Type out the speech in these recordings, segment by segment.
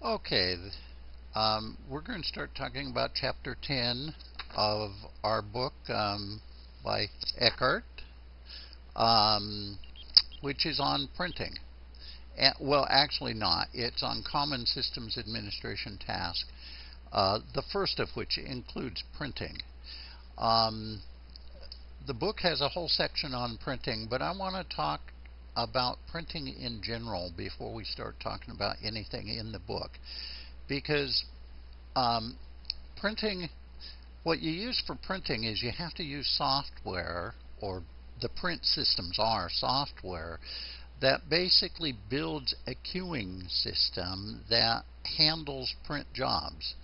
Okay, um, we're going to start talking about chapter 10 of our book um, by Eckhart, um, which is on printing. Well, actually not. It's on Common Systems Administration task, uh, the first of which includes printing. Um, the book has a whole section on printing, but I want to talk about printing in general before we start talking about anything in the book. Because um, printing, what you use for printing is you have to use software, or the print systems are software, that basically builds a queuing system that handles print jobs.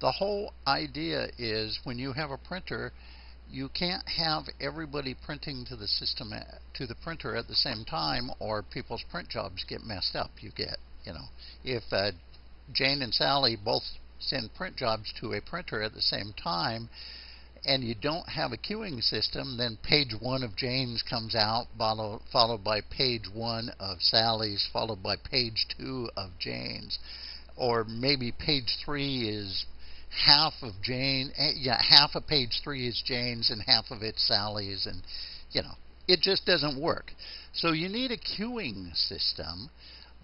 The whole idea is when you have a printer, you can't have everybody printing to the system to the printer at the same time or people's print jobs get messed up you get you know. If uh, Jane and Sally both send print jobs to a printer at the same time and you don't have a queuing system then page one of Jane's comes out follow, followed by page one of Sally's followed by page two of Jane's. Or maybe page three is half of Jane, eh, yeah, half of page three is Jane's and half of it's Sally's, and you know, it just doesn't work. So you need a queuing system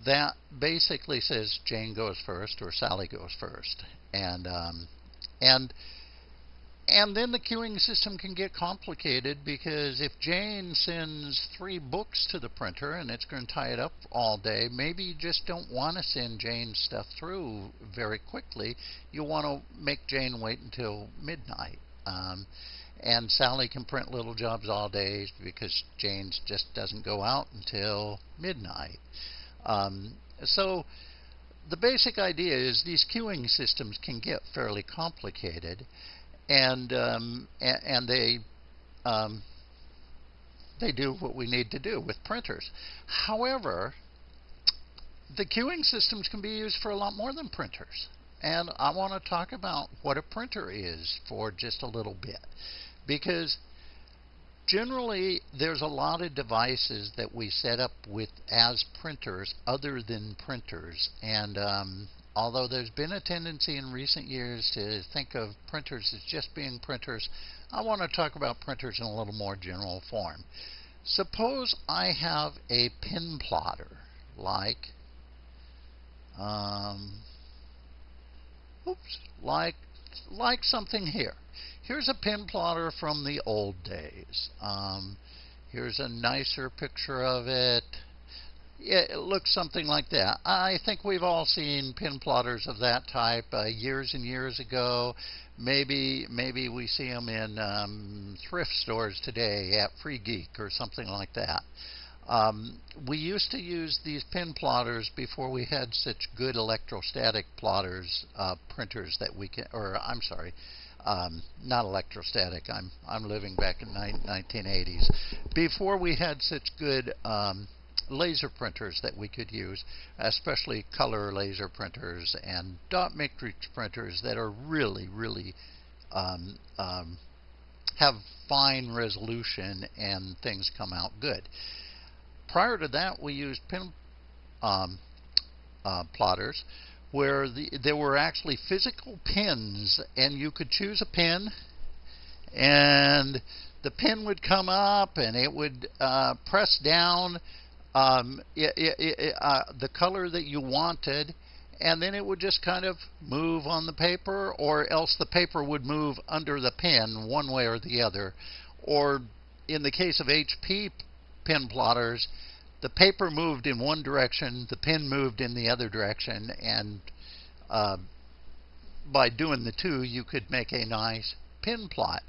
that basically says Jane goes first or Sally goes first, and um, and and then the queuing system can get complicated because if Jane sends three books to the printer and it's going to tie it up all day, maybe you just don't want to send Jane's stuff through very quickly. You want to make Jane wait until midnight. Um, and Sally can print little jobs all day because Jane's just doesn't go out until midnight. Um, so the basic idea is these queuing systems can get fairly complicated and um, and, they um, they do what we need to do with printers. However, the queuing systems can be used for a lot more than printers. And I want to talk about what a printer is for just a little bit. Because generally there's a lot of devices that we set up with as printers other than printers. And um, although there's been a tendency in recent years to think of printers as just being printers, I want to talk about printers in a little more general form. Suppose I have a pen plotter, like, um, oops, like, like something here. Here's a pen plotter from the old days. Um, here's a nicer picture of it it looks something like that. I think we've all seen pen plotters of that type uh, years and years ago. Maybe maybe we see them in um, thrift stores today at Free Geek or something like that. Um, we used to use these pen plotters before we had such good electrostatic plotters, uh, printers that we can, or I'm sorry, um, not electrostatic. I'm I'm living back in 1980s. Before we had such good um, laser printers that we could use, especially color laser printers and dot matrix printers that are really, really um, um, have fine resolution and things come out good. Prior to that, we used pin um, uh, plotters where the, there were actually physical pins, and you could choose a pin, and the pin would come up, and it would uh, press down um, it, it, uh, the color that you wanted, and then it would just kind of move on the paper, or else the paper would move under the pen one way or the other. Or in the case of HP pen plotters, the paper moved in one direction, the pen moved in the other direction, and uh, by doing the two, you could make a nice pin plot.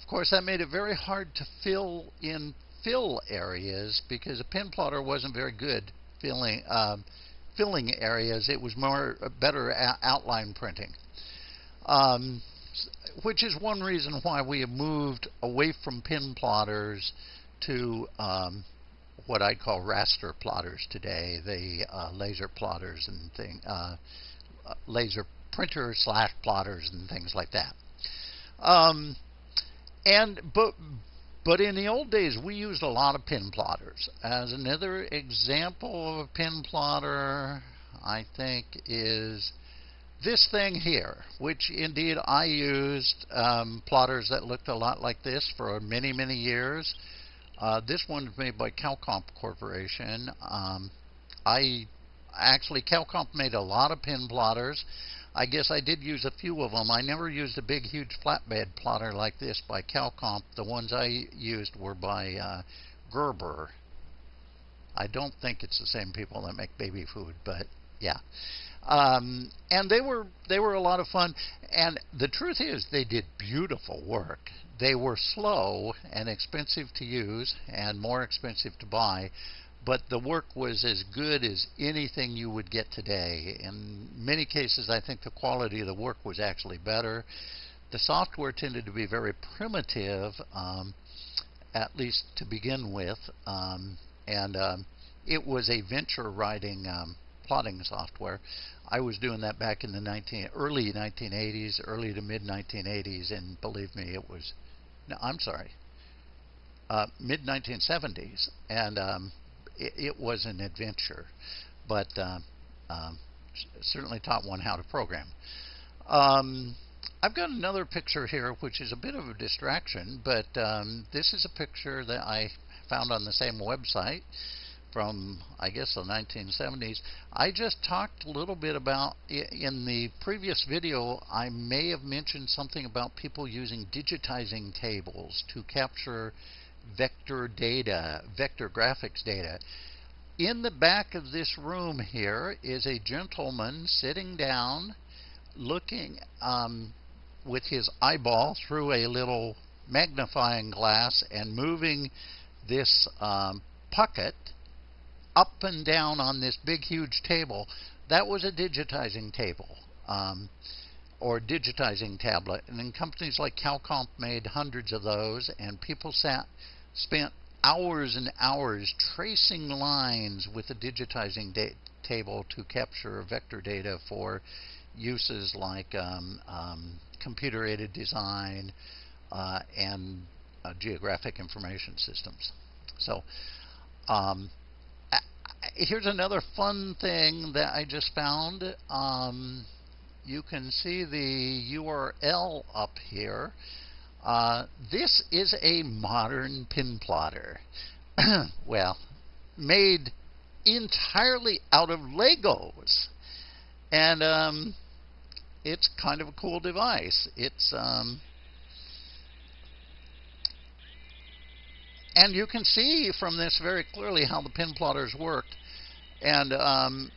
Of course, that made it very hard to fill in fill areas because a pen plotter wasn't very good filling uh, filling areas. It was more uh, better outline printing, um, which is one reason why we have moved away from pen plotters to um, what I call raster plotters today, the uh, laser plotters and thing, uh, laser printers slash plotters and things like that. Um, and but but in the old days, we used a lot of pen plotters. As another example of a pen plotter, I think, is this thing here, which indeed I used um, plotters that looked a lot like this for many, many years. Uh, this one's made by CalComp Corporation. Um, I actually, CalComp made a lot of pen plotters. I guess I did use a few of them. I never used a big, huge flatbed plotter like this by CalComp. The ones I used were by uh, Gerber. I don't think it's the same people that make baby food, but yeah. Um, and they were they were a lot of fun. And the truth is, they did beautiful work. They were slow and expensive to use, and more expensive to buy. But the work was as good as anything you would get today. In many cases, I think the quality of the work was actually better. The software tended to be very primitive, um, at least to begin with, um, and um, it was a venture writing um, plotting software. I was doing that back in the 19, early 1980s, early to mid 1980s, and believe me, it was. No, I'm sorry, uh, mid 1970s, and um, it, it, was an adventure, but uh, um, certainly taught one how to program. Um, I've got another picture here, which is a bit of a distraction, but um, this is a picture that I found on the same website from, I guess, the 1970s. I just talked a little bit about, in the previous video, I may have mentioned something about people using digitizing tables to capture vector data, vector graphics data. In the back of this room here is a gentleman sitting down looking um, with his eyeball through a little magnifying glass and moving this um, pucket up and down on this big, huge table, that was a digitizing table um, or digitizing tablet. And then companies like CalComp made hundreds of those, and people sat, spent hours and hours tracing lines with a digitizing table to capture vector data for uses like um, um, computer-aided design uh, and uh, geographic information systems. So um, here's another fun thing that I just found. Um, you can see the URL up here. Uh, this is a modern pen plotter. well, made entirely out of Legos. And um, it's kind of a cool device. It's um, and you can see from this very clearly how the pen plotters worked and um,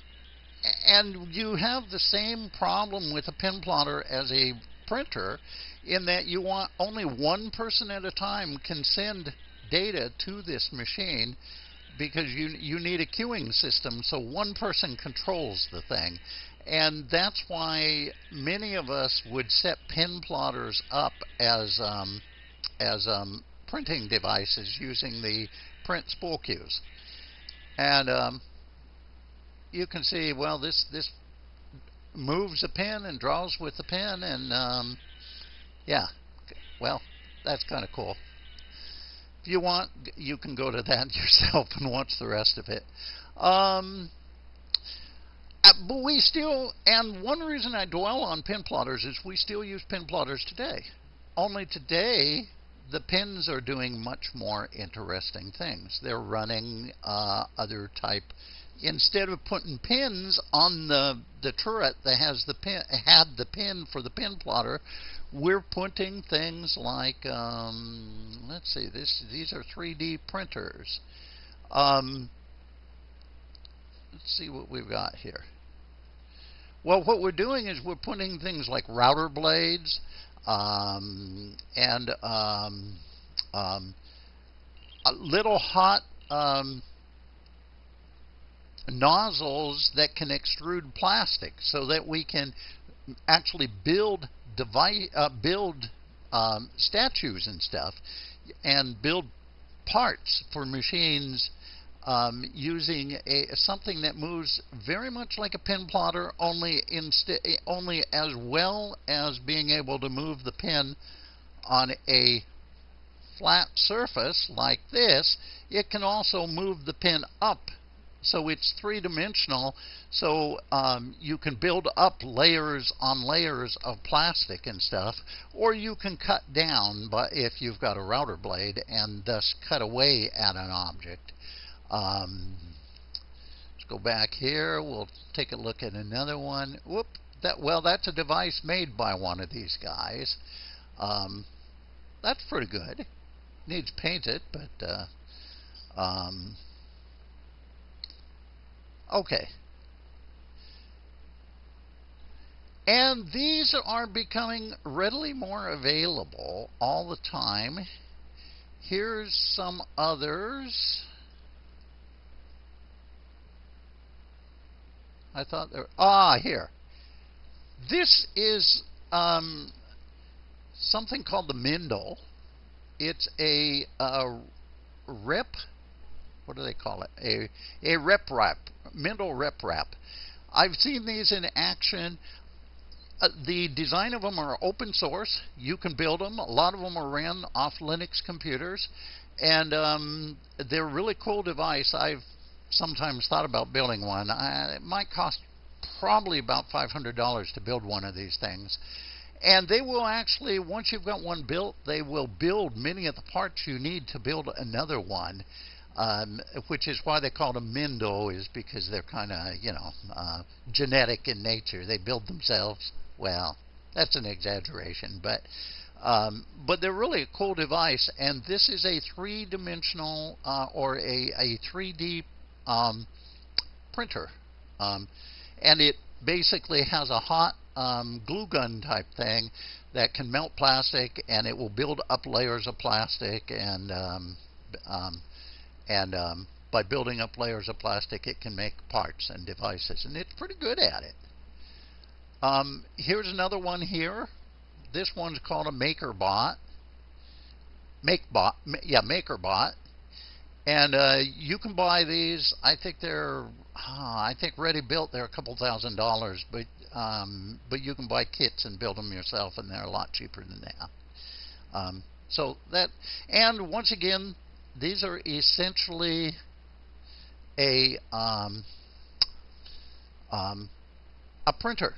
and you have the same problem with a pen plotter as a printer in that you want only one person at a time can send data to this machine because you you need a queuing system so one person controls the thing. And that's why many of us would set pen plotters up as um, as um, printing devices using the print spool queues. And um, you can see, well, this this moves a pen and draws with the pen, and um, yeah, well, that's kind of cool. If you want, you can go to that yourself and watch the rest of it. Um, uh, but we still, and one reason I dwell on pen plotters is we still use pen plotters today. Only today, the pins are doing much more interesting things. They're running uh, other type instead of putting pins on the the turret that has the pin had the pin for the pen plotter, we're putting things like um, let's see this these are 3D printers. Um, let's see what we've got here. Well, what we're doing is we're putting things like router blades um, and um, um, little hot um, nozzles that can extrude plastic so that we can actually build device, uh, build um, statues and stuff and build parts for machines um, using a, something that moves very much like a pen plotter, only only as well as being able to move the pin on a flat surface like this. It can also move the pin up So it's three dimensional. So um, you can build up layers on layers of plastic and stuff, or you can cut down but if you've got a router blade and thus cut away at an object. Um, let's go back here. We'll take a look at another one. Whoop. That well, that's a device made by one of these guys. Um, that's pretty good. Needs painted, but uh, um, Okay. And these are becoming readily more available all the time. Here's some others. I thought there. Ah, here. This is um, something called the Mendel. It's a, a what do they call it? A a rep wrap, Mendel rep wrap. I've seen these in action. Uh, the design of them are open source. You can build them. A lot of them are ran off Linux computers, and um, they're a really cool device. I've sometimes thought about building one. I, it might cost probably about $500 to build one of these things. And they will actually, once you've got one built, they will build many of the parts you need to build another one um, which is why they call them Mendel, is because they're kind of, you know, uh, genetic in nature. They build themselves. Well, that's an exaggeration, but um, but they're really a cool device. And this is a three-dimensional uh, or a, a 3D um, printer, um, and it basically has a hot um, glue gun type thing that can melt plastic, and it will build up layers of plastic and um, um, and um, by building up layers of plastic, it can make parts and devices, and it's pretty good at it. Um, here's another one here. This one's called a MakerBot. MakeBot, yeah, MakerBot. And uh, you can buy these. I think they're, uh, I think ready built. They're a couple thousand dollars, but um, but you can buy kits and build them yourself, and they're a lot cheaper than that. Um, so that, and once again, these are essentially a um, um, a printer.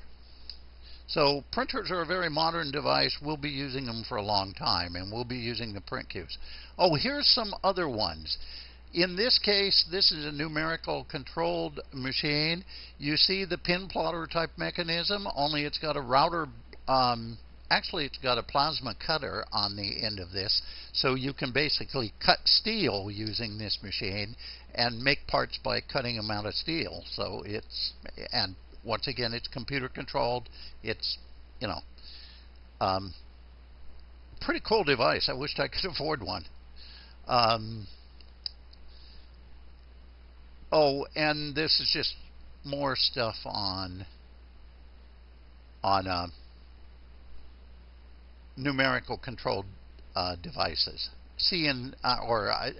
So printers are a very modern device. We'll be using them for a long time, and we'll be using the print queues. Oh, here's some other ones. In this case, this is a numerical controlled machine. You see the pen plotter type mechanism, only it's got a router um, actually it's got a plasma cutter on the end of this so you can basically cut steel using this machine and make parts by cutting them out of steel. So it's and once again it's computer controlled. It's you know um, pretty cool device. I wished I could afford one. Um, oh and this is just more stuff on on uh, numerical controlled uh, devices. CN uh, or uh,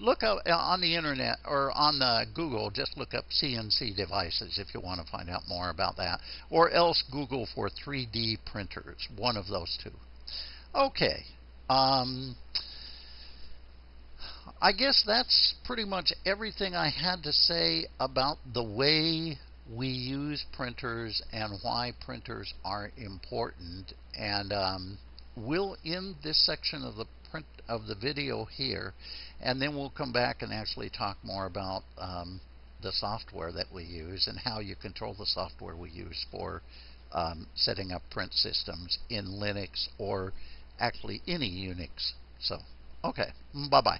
look up uh, on the internet or on the Google. Just look up CNC devices if you want to find out more about that, or else Google for 3D printers. One of those two. Okay. Um, I guess that's pretty much everything I had to say about the way we use printers and why printers are important. And um, we'll end this section of the print of the video here and then we'll come back and actually talk more about um, the software that we use and how you control the software we use for um, setting up print systems in Linux or actually any Unix. So, okay, bye-bye.